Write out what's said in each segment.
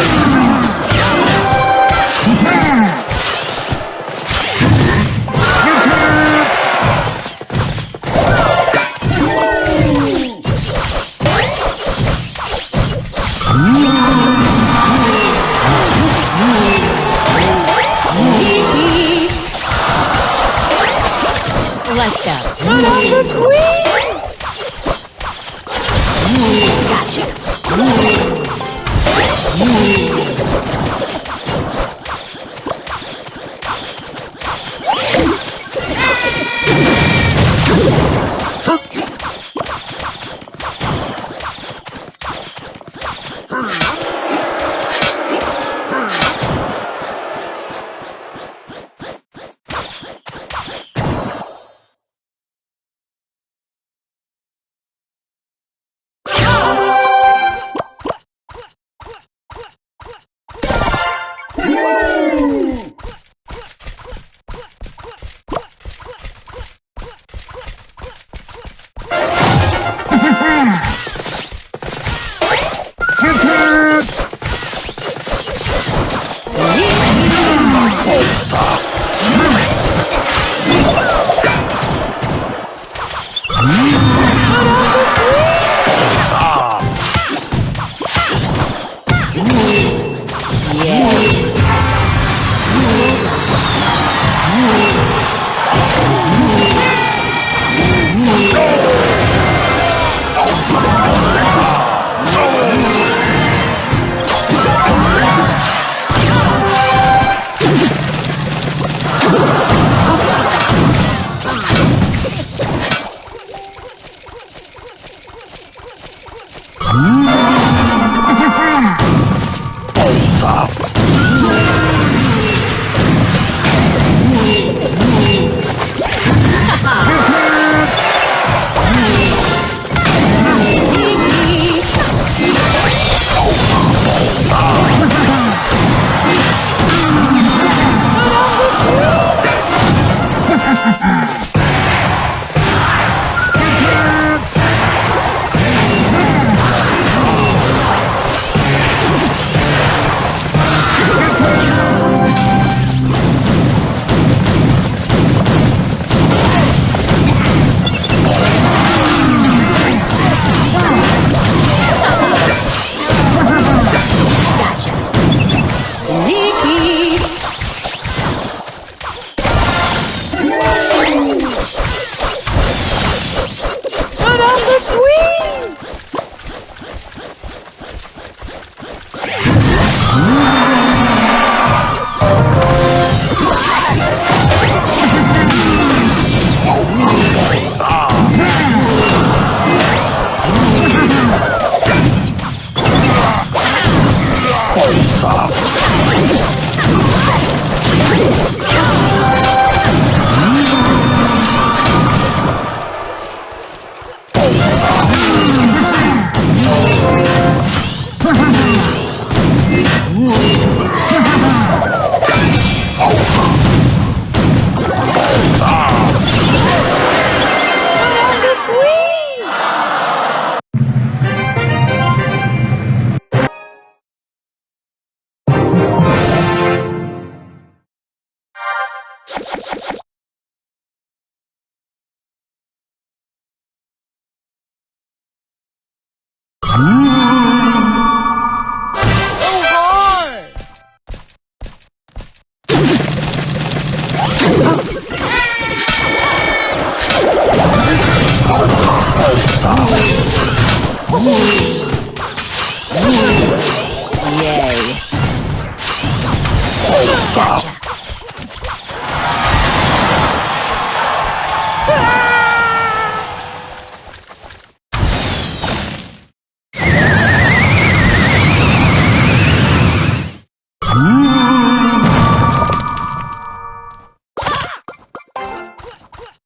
Whoa!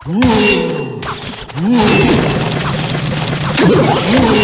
Whoa! Whoa! Whoa!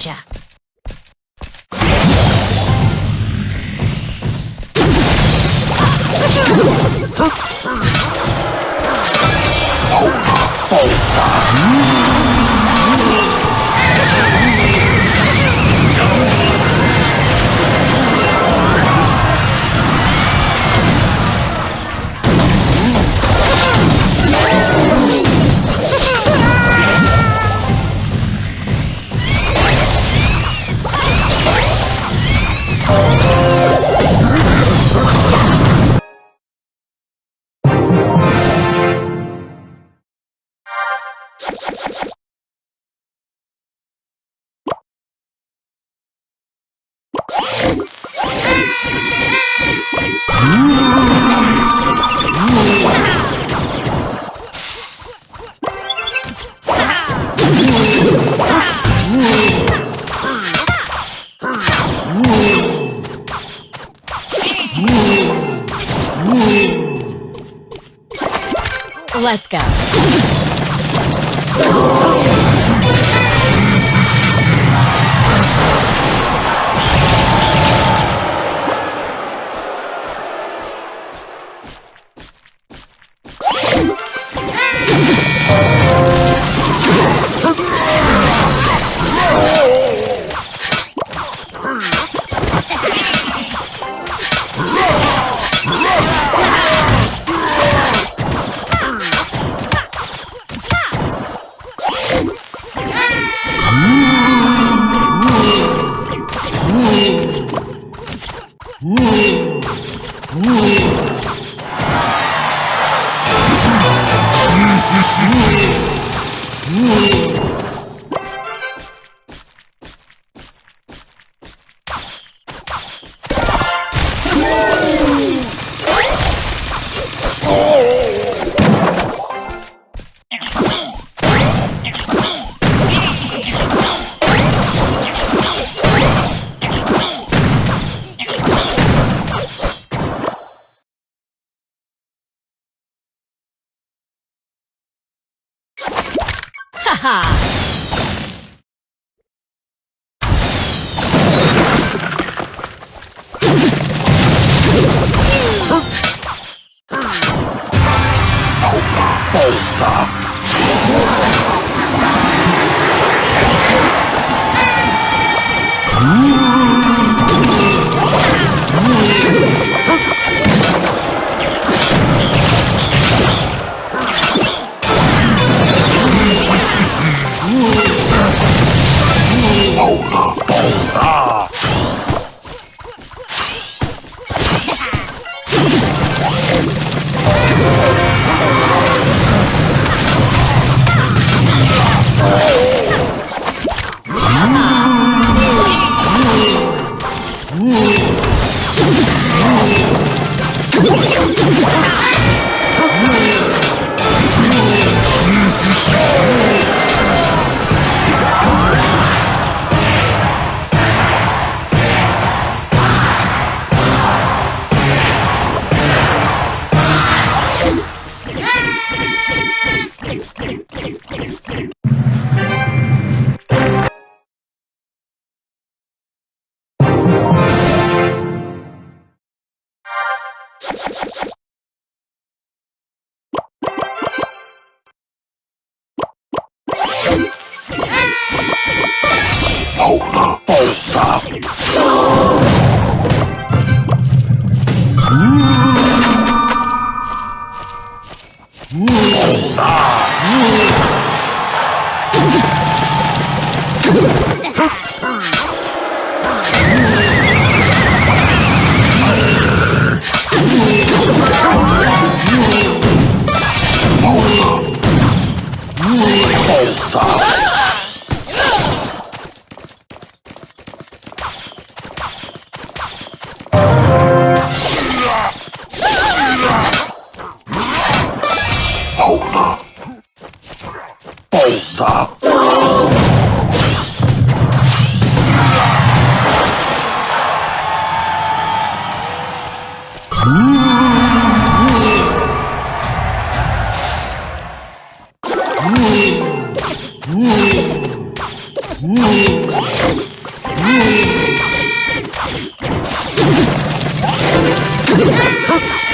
Gotcha. Oh, Let's go. はう。きれいきれいきれい。うお勝。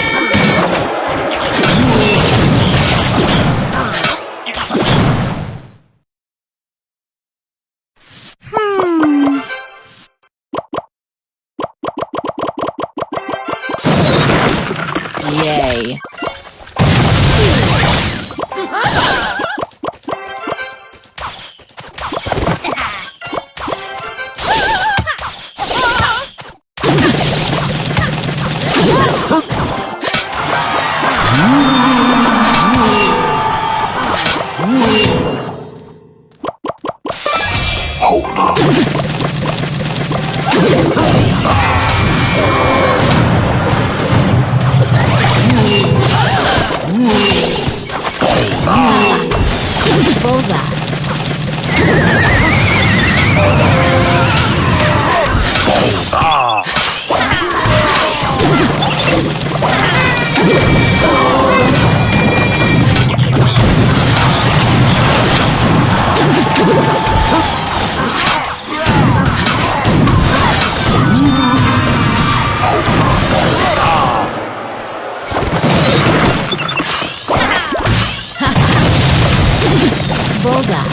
Bullseye.